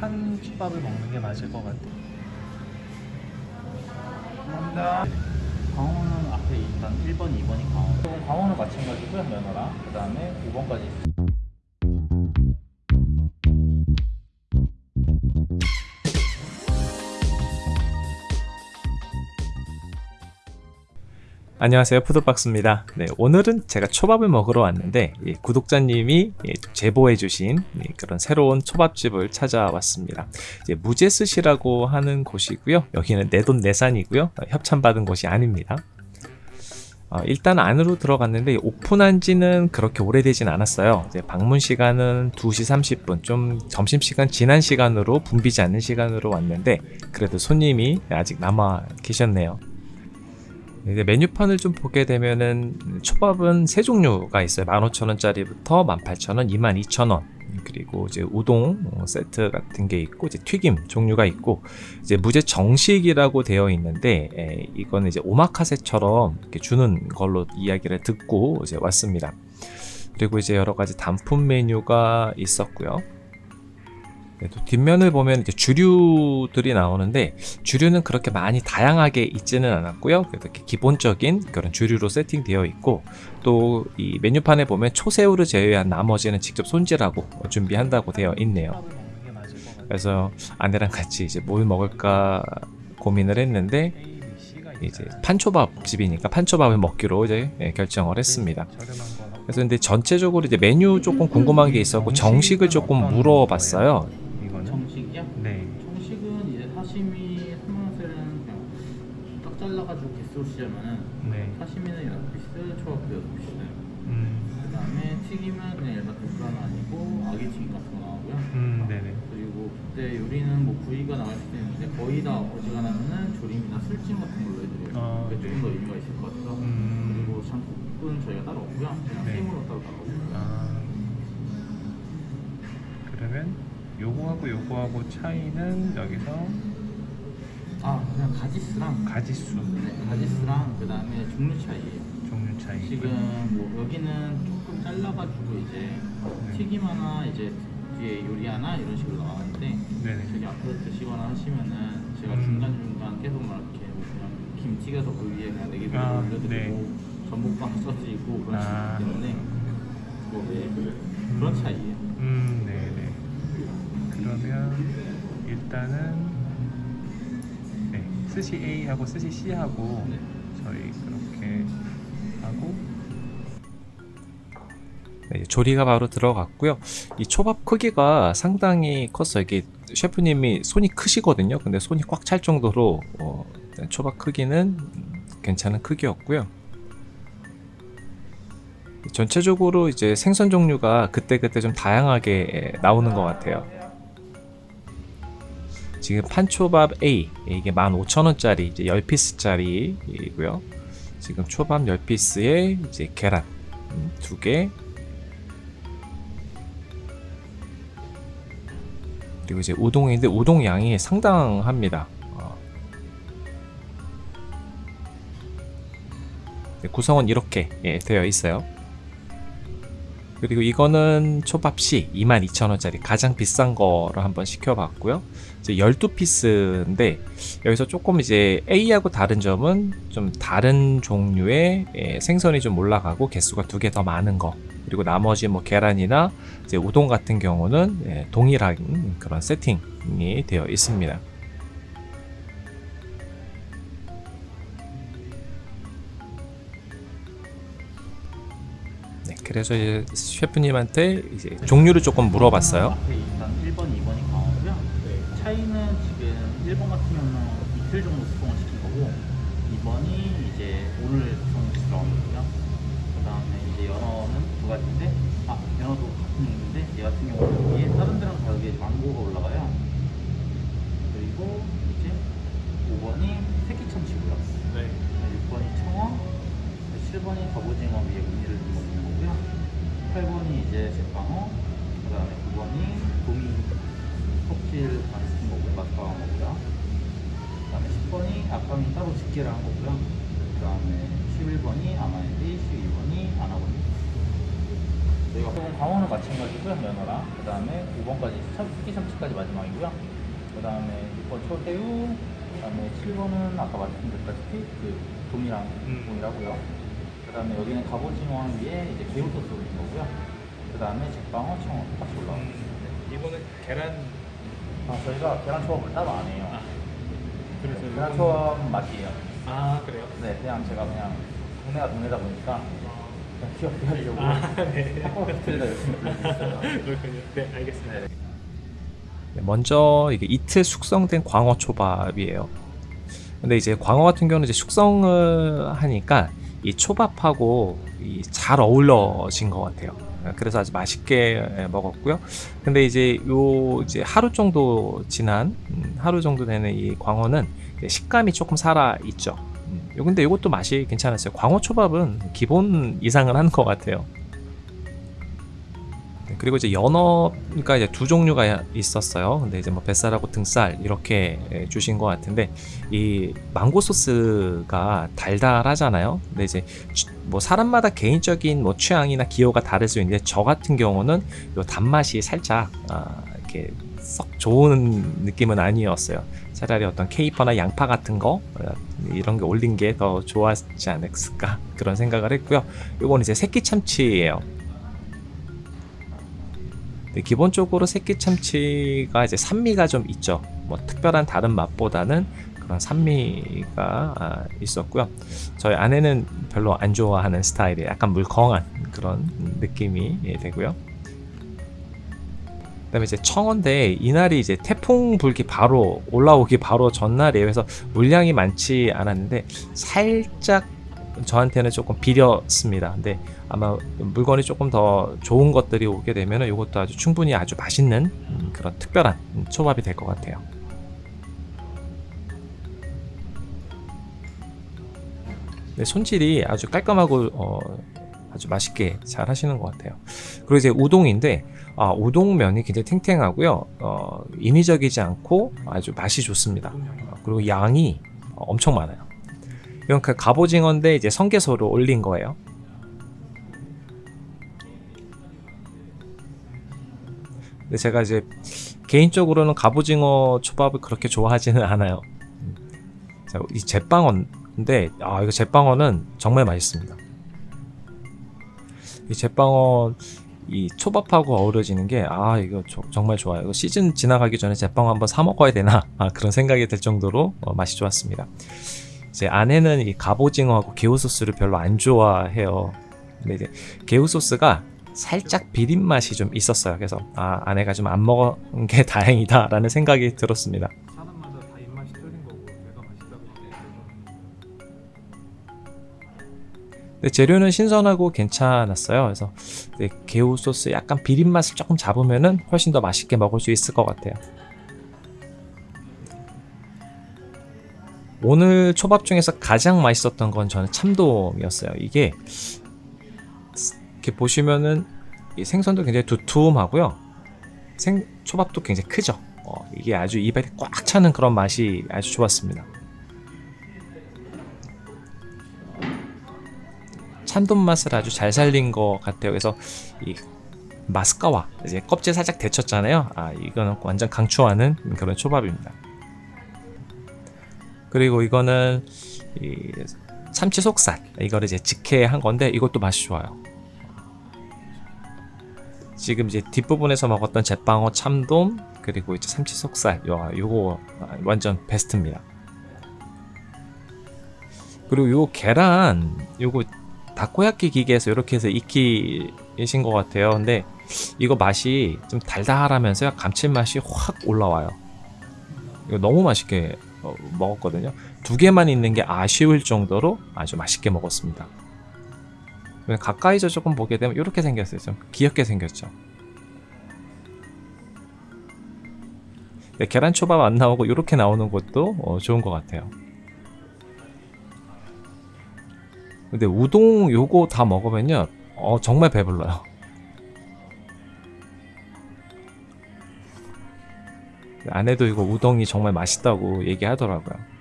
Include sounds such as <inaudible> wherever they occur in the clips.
한솥밥을 먹는 게 맞을 것 같아. 감사합니다. 광어는 앞에 일단 1번, 2번이 광어. 그럼 광어는 마찬가지고요, 면허랑. 그 다음에 5번까지. 안녕하세요. 푸드박스입니다. 네, 오늘은 제가 초밥을 먹으러 왔는데 예, 구독자님이 예, 제보해 주신 예, 그런 새로운 초밥집을 찾아왔습니다. 무제스시라고 하는 곳이고요. 여기는 내돈내산이고요. 어, 협찬받은 곳이 아닙니다. 어, 일단 안으로 들어갔는데 오픈한 지는 그렇게 오래되진 않았어요. 방문 시간은 2시 30분 좀 점심시간 지난 시간으로 붐비지 않는 시간으로 왔는데 그래도 손님이 아직 남아 계셨네요 이제 메뉴판을 좀 보게 되면은 초밥은 세 종류가 있어요. 15,000원짜리부터 18,000원, 22,000원. 그리고 이제 우동 세트 같은 게 있고 이제 튀김 종류가 있고 이제 무제 정식이라고 되어 있는데 에, 이거는 이제 오마카세처럼 이렇게 주는 걸로 이야기를 듣고 이제 왔습니다. 그리고 이제 여러 가지 단품 메뉴가 있었고요. 네, 또 뒷면을 보면 이제 주류들이 나오는데 주류는 그렇게 많이 다양하게 있지는 않았고요. 이렇게 기본적인 그런 주류로 세팅되어 있고 또 이 메뉴판에 보면 초새우를 제외한 나머지는 직접 손질하고 준비한다고 되어 있네요. 그래서 아내랑 같이 이제 뭘 먹을까 고민을 했는데 이제 판초밥 집이니까 판초밥을 먹기로 이제 예, 결정을 했습니다. 그래서 근데 전체적으로 이제 메뉴 조금 궁금한 게 있었고 정식을 조금 물어봤어요. 정식이요? 네. 정식은 이제 사시미 스마셀은 그냥 딱 잘라가지고 쓰자면은 네. 사시미는 6피스, 초밥도 6피스 음, 그 다음에 튀김은 그냥 일반 도프라는 아니고 아기 튀김 같은 거 나오고요 음, 네네. 그리고 그때 요리는 뭐 부위가 나올 수도 있는데 거의 다 어지간하면은 조림이나 술찜 같은 걸로 해드려요 아, 그게 네. 조금 더 의미가 있을 것 같아서 음. 그리고 장국은 저희가 따로 없고요 그냥 네. 생으로 따로 나오고요 아, 그러면 요거하고 요거하고 차이는 여기서 아 그냥 가지스랑 가지수 네, 가지스랑 그 다음에 종류 차이예요 종류 차이. 지금 뭐 여기는 조금 잘라가지고 이제 네. 튀김 하나 이제 뒤에 요리 하나 이런 식으로 나왔는데 네네. 저기 앞으로 드시거나 하시면은 제가 음. 중간 중간 계속 막 이렇게 뭐 그냥 김 튀겨서 그 위에 그냥 네개 정도 아, 올려드리고 네. 전복빵 써지고 그런 아. 식이기 때문에 뭐 네, 그런 차이예요. 음, 네네. 그러면 일단은 네, 스시 A하고 스시 C하고 네. 저희 그렇게 하고 네, 조리가 바로 들어갔고요. 이 초밥 크기가 상당히 컸어요. 이게 셰프님이 손이 크시거든요. 근데 손이 꽉 찰 정도로 어, 초밥 크기는 괜찮은 크기였고요. 전체적으로 이제 생선 종류가 그때그때 좀 다양하게 나오는 것 같아요. 지금 판초밥 A 이게 15,000원짜리 이제 10피스짜리이고요. 지금 초밥 10피스에 이제 계란 음, 두 개. 그리고 이제 우동인데 우동 양이 상당합니다. 어. 네, 구성은 이렇게 예, 되어 있어요. 그리고 이거는 초밥 C 22,000원짜리 가장 비싼 거로 한번 시켜봤고요. 이제 12피스인데 여기서 조금 이제 A하고 다른 점은 좀 다른 종류의 예, 생선이 좀 올라가고 개수가 두 개 더 많은 거 그리고 나머지 뭐 계란이나 이제 우동 같은 경우는 예, 동일한 그런 세팅이 되어 있습니다. 그래서 이제 셰프님한테 이제 종류를 조금 물어봤어요. 앞에 일단 1번, 2번이 강하고요. 차이는 지금 1번 같은 경우는 이틀 정도 수송을 시킨 거고 2번이 이제 오늘 수송을 들어간 거고요. 그 다음에 이제 연어는 두 가지인데 아 연어도 같은 종류인데 얘 같은 경우는 위에 다른 데랑 다르게 망고가 올라가요. 그리고 이제 5번이 새끼 참치고요. 네. 6번이 청어, 7번이 갑오징어 위에 무늬를 넣는 거고요. 8번이 이제 제빵어, 그 다음에 9번이 도미 껍질 안 맛방어 거고요. 그 다음에 10번이 아까미 따로 집게를 한 거고요. 그 다음에 11번이 아마에디, 12번이 아나고니. 저희가 소금 광어는 마찬가지고요 면허랑 그 다음에 5번까지 특기 참치까지 마지막이고요 그 다음에 6번 초대우 그 다음에 7번은 아까 말씀드렸다시피 그 돔이랑 음. 돔이라고요 그 다음에 여기는 갑오징어 위에 이제 개우 소스 올린 거고요 그 다음에 제빵어 청어 같이 올라옵니다 음. 이거는 계란 아, 저희가 계란 초밥을 따로 안 해요 아, 그래서 계란 초밥 맛이에요 아 그래요? 네 그냥 제가 그냥 동네가 동네다 보니까 그냥 귀엽게 하려고 아, 네. 팟캐스트에다 열심히 불리고 있어요 그렇군요. 네 알겠습니다. 네. 먼저 이게 이틀 숙성된 광어 초밥이에요. 근데 이제 광어 같은 경우는 이제 숙성을 하니까 이 초밥하고 이 잘 어울러진 것 같아요. 그래서 아주 맛있게 먹었고요. 근데 이제 요 이제 하루 정도 지난 음, 하루 정도 되는 이 광어는 식감이 조금 살아 있죠. 음, 요 근데 이것도 맛이 괜찮았어요. 광어 초밥은 기본 이상을 한 것 같아요. 네, 그리고 이제 연어가 이제 두 종류가 있었어요. 근데 이제 뭐 뱃살하고 등살 이렇게 예, 주신 것 같은데 이 망고 소스가 달달하잖아요. 근데 이제 취- 뭐 사람마다 개인적인 뭐 취향이나 기호가 다를 수 있는데 저 같은 경우는 요 단맛이 살짝 아, 이렇게 썩 좋은 느낌은 아니었어요. 차라리 어떤 케이퍼나 양파 같은 거 어, 이런 게 올린 게 더 좋았지 않았을까 그런 생각을 했고요. 이건 이제 새끼 참치예요. 네, 기본적으로 새끼 참치가 이제 산미가 좀 있죠. 뭐 특별한 다른 맛보다는 그런 산미가 아, 있었고요. 저희 아내는 별로 안 좋아하는 스타일이에요. 약간 물컹한 그런 느낌이 예, 되고요. 그 다음에 이제 청어인데 이날이 이제 태풍 불기 바로 올라오기 바로 전날이에요. 그래서 물량이 많지 않았는데 살짝 저한테는 조금 비렸습니다. 근데 아마 물건이 조금 더 좋은 것들이 오게 되면 이것도 아주 충분히 아주 맛있는 음, 그런 특별한 음, 초밥이 될 것 같아요. 네, 손질이 아주 깔끔하고 어, 아주 맛있게 잘 하시는 것 같아요. 그리고 이제 우동인데 아, 우동면이 굉장히 탱탱하고요. 어, 인위적이지 않고 아주 맛이 좋습니다. 어, 그리고 양이 어, 엄청 많아요. 이건 그 갑오징어인데 이제 성게소로 올린 거예요. 근데 제가 이제 개인적으로는 갑오징어 초밥을 그렇게 좋아하지는 않아요. 음. 자, 이 제빵어인데 아 이거 제빵어는 정말 맛있습니다. 이 제빵어 이 초밥하고 어우러지는 게 아 이거 저- 정말 좋아요. 이거 시즌 지나가기 전에 제빵어 한번 사 먹어야 되나 아, 그런 생각이 들 정도로 어, 맛이 좋았습니다. 제 아내는 이 갑오징어하고 개우 소스를 별로 안 좋아해요. 근데 이제 개우 소스가 살짝 비린 맛이 좀 있었어요. 그래서 아 아내가 좀 안 먹은 게 <laughs> 다행이다 라는 생각이 들었습니다. 사람마다 다 입맛이 틀린 거고 내가 맛있다고 얘기해서 근데 재료는 신선하고 괜찮았어요. 그래서 이제 개우 소스 약간 비린 맛을 조금 잡으면은 훨씬 더 맛있게 먹을 수 있을 것 같아요. 오늘 초밥 중에서 가장 맛있었던 건 저는 참돔이었어요. 이게 이렇게 보시면은 이 생선도 굉장히 두툼하고요. 생 초밥도 굉장히 크죠. 어, 이게 아주 입에 꽉 차는 그런 맛이 아주 좋았습니다. 참돔 맛을 아주 잘 살린 것 같아요. 그래서 이 마스카와 이제 껍질 살짝 데쳤잖아요. 아 이거는 완전 강추하는 그런 초밥입니다. 그리고 이거는 이 참치 속살 이거를 이제 직회한 건데 이것도 맛이 좋아요. 지금 이제 뒷부분에서 먹었던 제빵어 참돔 그리고 이제 참치 속살 요 요거 완전 베스트입니다. 그리고 요 계란 요거 다코야끼 기계에서 이렇게 해서 익히신 것 같아요. 근데 이거 맛이 좀 달달하면서요 감칠맛이 확 올라와요. 이거 너무 맛있게 어, 먹었거든요. 두 개만 있는 게 아쉬울 정도로 아주 맛있게 먹었습니다. 가까이서 조금 보게 되면 이렇게 생겼어요. 좀 귀엽게 생겼죠. 네, 계란 초밥 안 나오고 이렇게 나오는 것도 어, 좋은 것 같아요. 근데 우동 요거 다 먹으면요 어 정말 배불러요 아내도 이거 우동이 정말 맛있다고 얘기하더라고요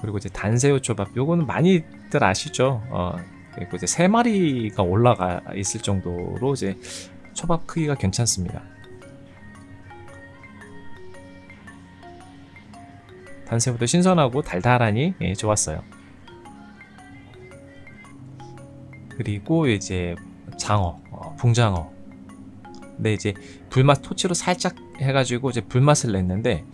그리고 이제 단새우 초밥 요거는 많이들 아시죠? 어, 그리고 이제 세 마리가 올라가 있을 정도로 이제 초밥 크기가 괜찮습니다. 단새우도 신선하고 달달하니 예, 좋았어요. 그리고 이제 장어, 어, 붕장어. 근데 이제 불맛 토치로 살짝 해가지고 이제 불맛을 냈는데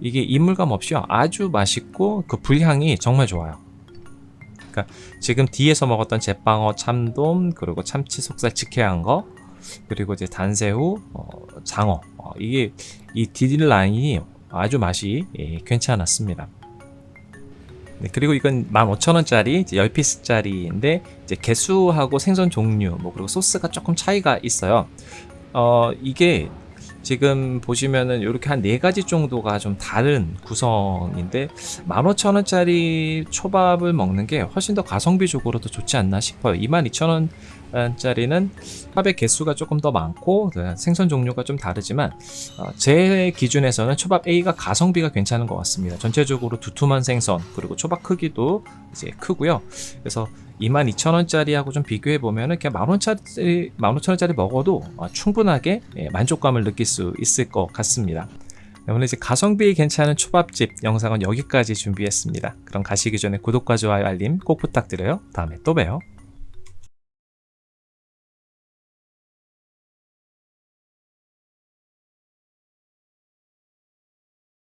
이게 이물감 없이 아주 맛있고 그 불향이 정말 좋아요. 그러니까 지금 뒤에서 먹었던 제빵어, 참돔, 그리고 참치 속살 직회한 거, 그리고 이제 단새우, 어, 장어 어, 이게 이 디딜 라인이 아주 맛이 예, 괜찮았습니다. 네, 그리고 이건 15,000원짜리 10피스짜리인데 이제 개수하고 생선 종류 뭐 그리고 소스가 조금 차이가 있어요. 어 이게 지금 보시면은 이렇게 한 네 가지 정도가 좀 다른 구성인데 15,000원짜리 초밥을 먹는 게 훨씬 더 가성비적으로도 좋지 않나 싶어요. 22,000원짜리는 초밥의 개수가 조금 더 많고 그 생선 종류가 좀 다르지만 어, 제 기준에서는 초밥 A가 가성비가 괜찮은 것 같습니다. 전체적으로 두툼한 생선 그리고 초밥 크기도 이제 크고요. 그래서 22,000원짜리하고 좀 비교해 보면 은 그냥 만 원짜리, 만 오천 원짜리 먹어도 어, 충분하게 예, 만족감을 느낄 수 있을 것 같습니다. 네, 오늘 이제 가성비 괜찮은 초밥집 영상은 여기까지 준비했습니다. 그럼 가시기 전에 구독과 좋아요 알림 꼭 부탁드려요. 다음에 또 봬요.